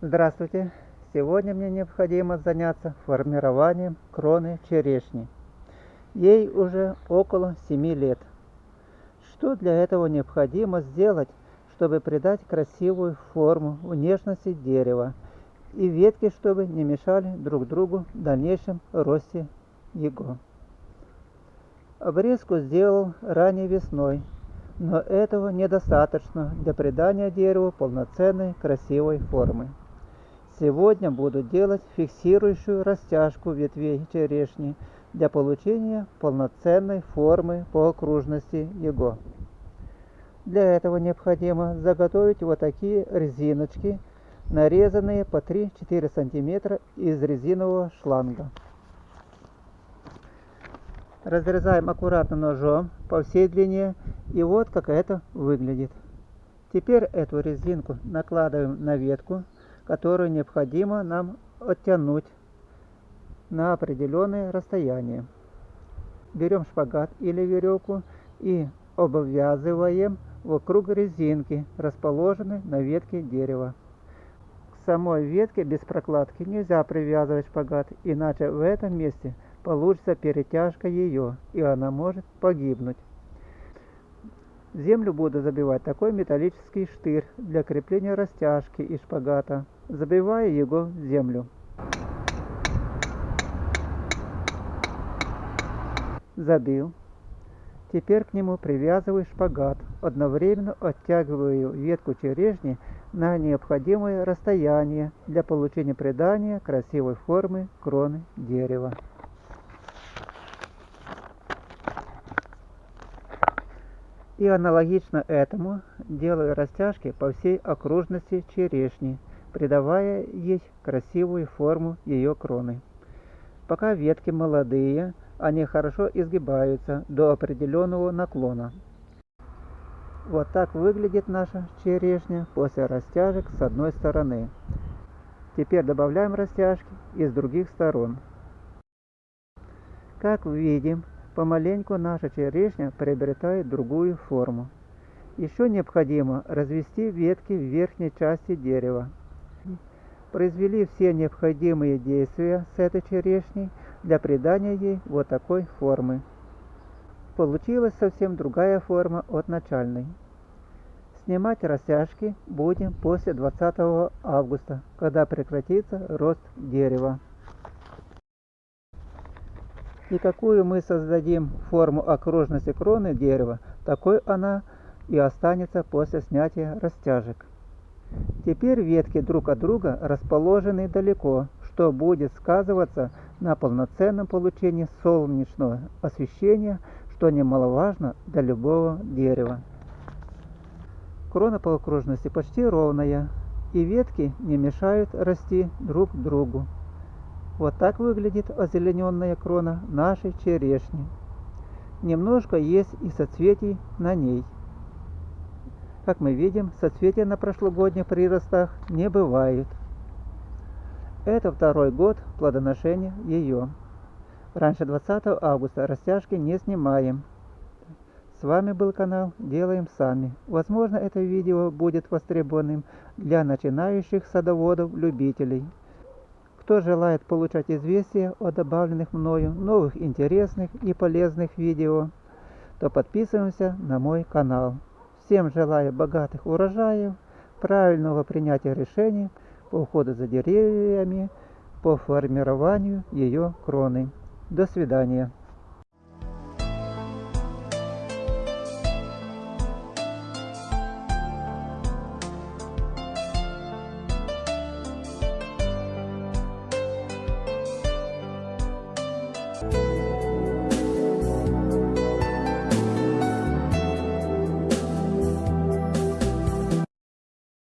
Здравствуйте! Сегодня мне необходимо заняться формированием кроны черешни. Ей уже около 7 лет. Что для этого необходимо сделать, чтобы придать красивую форму внешности дерева и ветки, чтобы не мешали друг другу в дальнейшем росте его. Обрезку сделал ранней весной, но этого недостаточно для придания дереву полноценной красивой формы. Сегодня буду делать фиксирующую растяжку ветвей черешни для получения полноценной формы по окружности его. Для этого необходимо заготовить вот такие резиночки, нарезанные по 3-4 см из резинового шланга. Разрезаем аккуратно ножом по всей длине и вот как это выглядит. Теперь эту резинку накладываем на ветку которую необходимо нам оттянуть на определенное расстояние. Берем шпагат или веревку и обвязываем вокруг резинки, расположенной на ветке дерева. К самой ветке без прокладки нельзя привязывать шпагат, иначе в этом месте получится перетяжка ее, и она может погибнуть. Землю буду забивать такой металлический штырь для крепления растяжки и шпагата забивая его в землю. Забил. Теперь к нему привязываю шпагат, одновременно оттягиваю ветку черешни на необходимое расстояние для получения придания красивой формы кроны дерева. И аналогично этому делаю растяжки по всей окружности черешни придавая ей красивую форму ее кроны. Пока ветки молодые, они хорошо изгибаются до определенного наклона. Вот так выглядит наша черешня после растяжек с одной стороны. Теперь добавляем растяжки и с других сторон. Как видим, помаленьку наша черешня приобретает другую форму. Еще необходимо развести ветки в верхней части дерева произвели все необходимые действия с этой черешней для придания ей вот такой формы. Получилась совсем другая форма от начальной. Снимать растяжки будем после 20 августа, когда прекратится рост дерева. И какую мы создадим форму окружности кроны дерева, такой она и останется после снятия растяжек. Теперь ветки друг от друга расположены далеко, что будет сказываться на полноценном получении солнечного освещения, что немаловажно для любого дерева. Крона по окружности почти ровная, и ветки не мешают расти друг другу. Вот так выглядит озелененная крона нашей черешни. Немножко есть и соцветий на ней. Как мы видим, соцветия на прошлогодних приростах не бывают. Это второй год плодоношения ее. Раньше 20 августа растяжки не снимаем. С вами был канал Делаем Сами. Возможно, это видео будет востребованным для начинающих садоводов-любителей. Кто желает получать известия о добавленных мною новых интересных и полезных видео, то подписываемся на мой канал. Всем желаю богатых урожаев, правильного принятия решений по уходу за деревьями, по формированию ее кроны. До свидания.